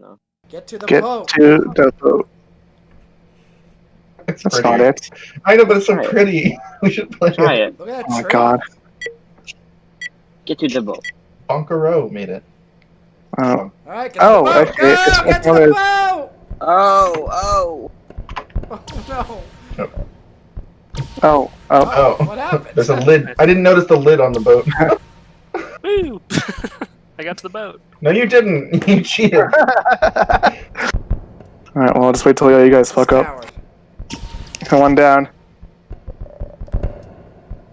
don't know. Get to the Get boat. to the boat. It's That's pretty. not it. I know, but it's so Try it. pretty. We should play Try it. it. Oh Look at that Oh my tree. god. Get to the boat. Bonkero made it. Oh, All right, get Oh, to the boat. okay, Go, it's get to the boat. Oh, oh. Oh no. oh, oh. Oh, what happened? There's a lid. I didn't notice the lid on the boat. Woo! I got to the boat. no, you didn't. You cheated. Alright, well, I'll just wait till you guys fuck up. Coward. One down.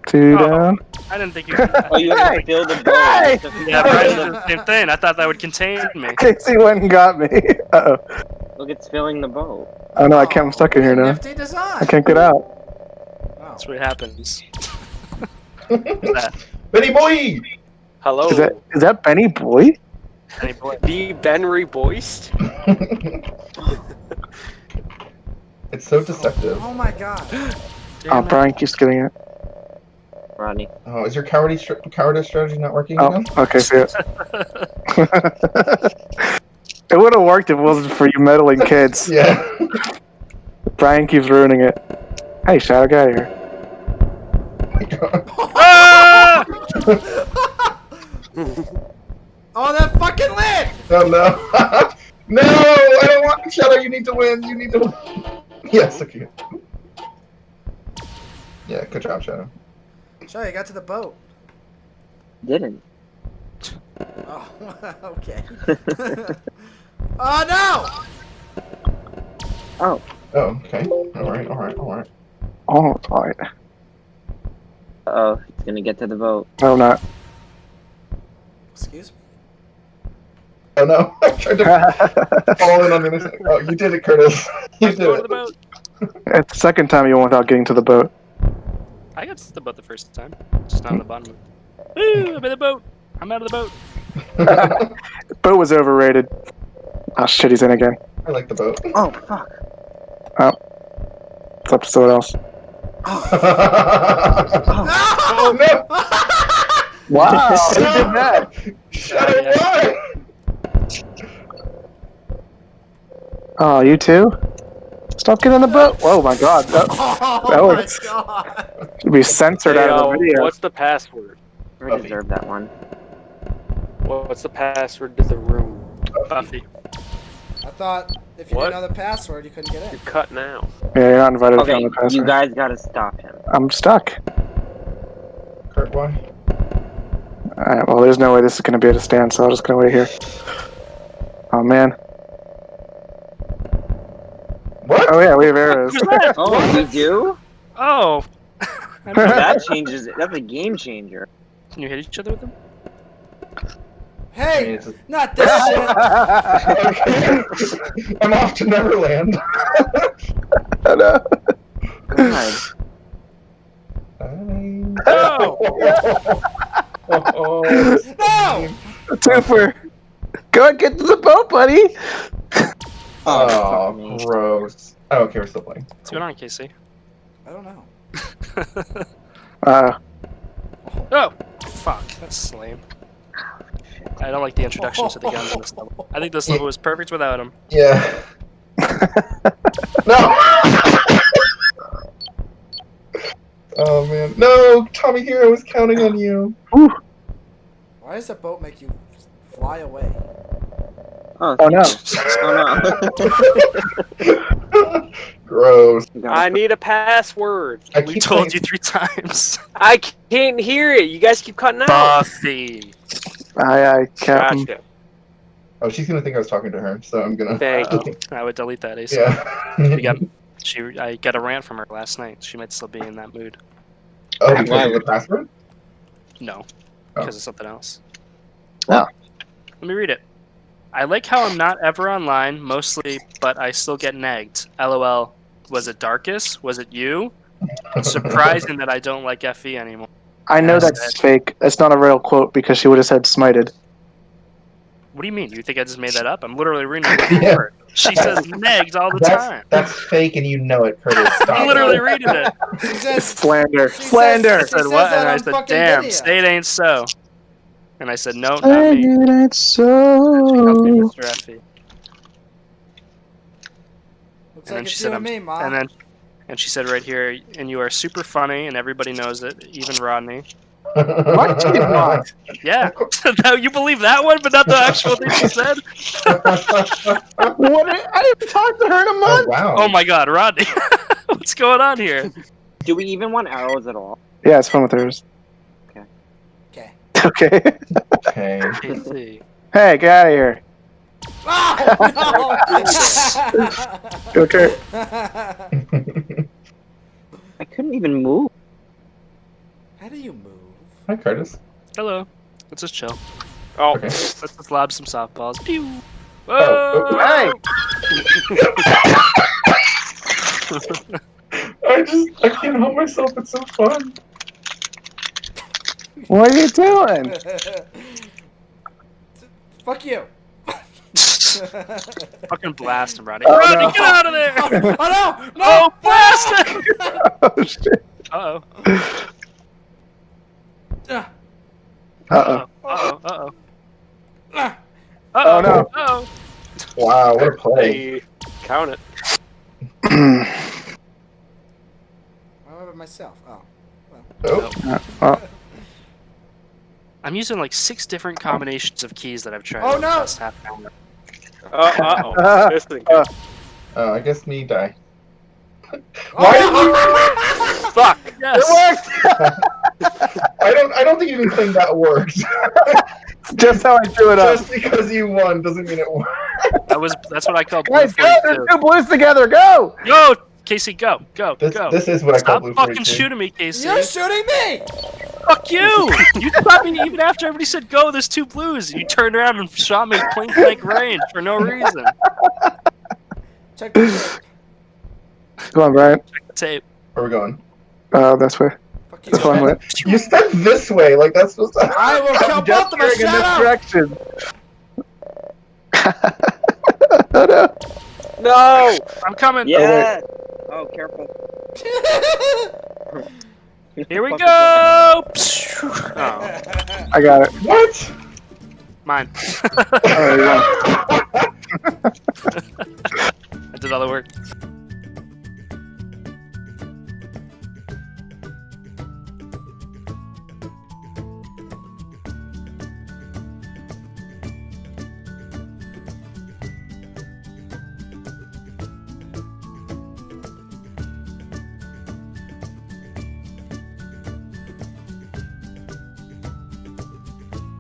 Two Oh. down. I didn't think you could. Oh, you have to fill the boat. Hey! You have to Yeah, fill Brian the- did the same thing. I thought that would contain me. Casey went and got me. Uh oh. Look, it's filling the boat. Oh no, I can't. I'm stuck in here now. Nifty design. I can't get out. Oh. That's what happens. Who's that? Benny boy. Hello, Is that is that Benny Boy? Benny boy? the Benry Boist. it's so deceptive. Oh my god. Oh, Damn it. Brian keeps getting it. Rodney. Oh, is your cowardice str- cowardice strategy not working Oh, again? okay, see it. it would have worked if it wasn't for you meddling kids. Yeah. Brian keeps ruining it. Hey, Shadow, get out of here. Ah! Oh, that fucking lid! oh no. no, I don't want Shadow. You need to win. You need to. win. Yes. Okay. Yeah. Good job, Shadow. Show you got to the boat. Didn't. Oh, okay. oh no! Oh. Oh, okay. All right. All right. All right. Oh, it's alright. Uh oh, he's gonna get to the boat. No, not. Excuse me. Oh no! I tried to fall in on the other side. Oh, you did it, Curtis. You Let's did it. the boat. it's the second time you went without getting to the boat. I got to the boat the first time. Just not on the bottom. Woo! I'm in the boat. I'm out of the boat. Boat was overrated. Oh shit, he's in again. I like the boat. Oh, fuck. Oh. It's up to someone else. oh no! Wow, who did that? Shadow, Oh, you too? Stop getting on the boat. Oh my god, that Oh That my was- god. should be censored Hey, out of the video. What's the password? I Buffy. deserve that one. What's the password to the room? Buffy. I thought if you What? didn't know the password, you couldn't get in. You're cut now. Yeah, you're not invited Okay, to the password. you guys gotta stop him. I'm stuck. Kurt, why? Alright, well, there's no way this is gonna be at a stand, so I'm just gonna wait here. Oh man. What? Oh yeah, we have arrows. Oh, we do? Oh. That changes it. That's a game changer. Can you hit each other with them? Hey, it's- not this shit. I'm off to Neverland. Oh, no. God. Oh! oh, No! Twofer. Go and get to the boat, buddy. Oh, fuck me. gross. Oh, okay, we're still playing. What's going on, Casey? I don't know. Uh, oh! Fuck, that's lame. I don't like the introduction to the guns in this level. I think this level was perfect without them. Yeah. no! oh man. No! Tommy Hero was counting on you. Why does the boat make you fly away? Oh, oh no. oh no. Gross. I need a password. I We told saying- you three times. I can't hear it. You guys keep cutting out. Buffy. Aye, aye, Captain. Gotcha. Oh, she's gonna think I was talking to her, so I'm gonna. Thank Uh, you. I would delete that ASAP. Yeah. We got, she, I got a rant from her last night. She might still be in that mood. oh, because of the password? No, Oh. because of something else. Oh. Let me read it. I like how I'm not ever online, mostly, but I still get nagged. LOL. Was it Darkus? Was it you? Surprising that I don't like FE anymore. I know Yes, that's fake. That's not a real quote because she would have said smited. What do you mean? You think I just made that up? I'm literally reading it Yeah. She says nagged all the That's time. that's fake, and you know it, Curtis. I'm literally reading it. She says, Slander. She Slander. I She said says what? that And I said, damn, video. say it ain't so. And I said, no, not Say me. it ain't Help so. Mr. Effie. Looks And then she said, I'm- and me, Ma. And then, and she said right here, and you are super funny, and everybody knows it, even Rodney. What? She's not. Yeah, no, you believe that one, but not the actual thing she said. What? I didn't talk to her in a oh month. wow. Oh my God, Rodney, what's going on here? Do we even want arrows at all? Yeah, it's fun with hers. Okay. Okay. Okay. Hey, get out of here. Oh, no! Okay. I couldn't even move. How do you move? Hi, Curtis. Hello. Let's just chill. Oh, Okay. Let's just lob some softballs. Pew. Oh, oh, oh. Whoa! Hey. I just I can't help myself. It's so fun. What are you doing? Fuck you. Fucking blast him, Rodney. Oh, Rodney, no. get out of there! oh, oh no! No! Oh, blast him! oh shit. Uh oh. Ah, Uh Uh oh. Uh oh. ah. Uh Oh, oh. no. Uh oh. Wow, what a play. count it. oh. What about myself? Oh. Oh, oh. I'm using like six different combinations of keys that I've tried. Oh, no. past half hour. Uh oh. This thing. Uh, oh, I guess me die. Why Oh! Fuck. Yes. I don't. I don't think you can claim that worked. Just how I drew it up. Just because you won doesn't mean it worked. That was that's what I call blue Guys, go! There's two blues together. Go! Go, Casey, go, go, This, go. this is what I call Stop blue fucking shooting me, Casey. You're shooting me! Fuck you! You stopped me even after everybody said go. There's two blues. You turned around and shot me point blank range for no reason. Check the tape. Come on, Brian. Tape. Where are we going? Uh, this way. Fuck It's fun you. with. You stepped this way, like that's supposed to. I will kill both of us. in this Shut up! direction. oh no. No. I'm coming. Yeah. Oh, Oh, careful. Here we go. Oh, I got it. What? mine. Oh, yeah. I did all the work.